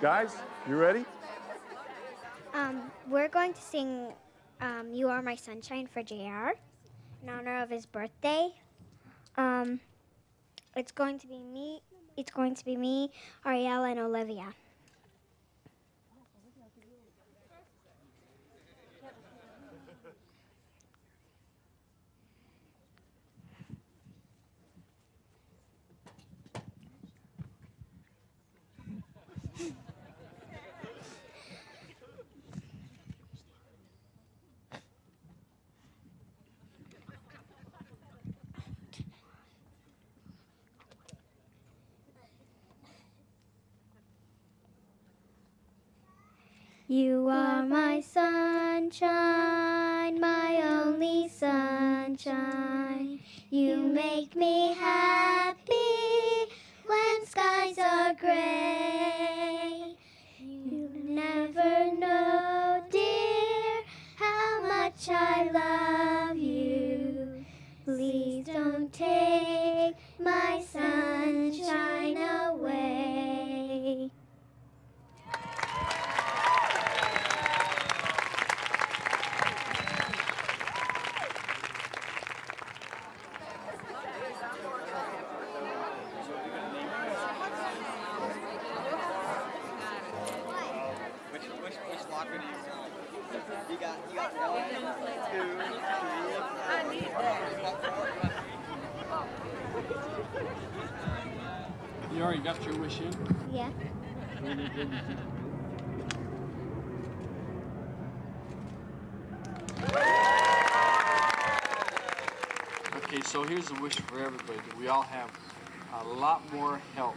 Guys, you ready? Um, we're going to sing um, You Are My Sunshine for JR in honor of his birthday. Um, it's going to be me. It's going to be me, Ariel, and Olivia. You are my sunshine, my only sunshine. You make me happy when skies are gray. Which, which locker you want? You got, you got one, two, three. You already got your wish in? Yeah. Okay, so here's a wish for everybody. that We all have a lot more help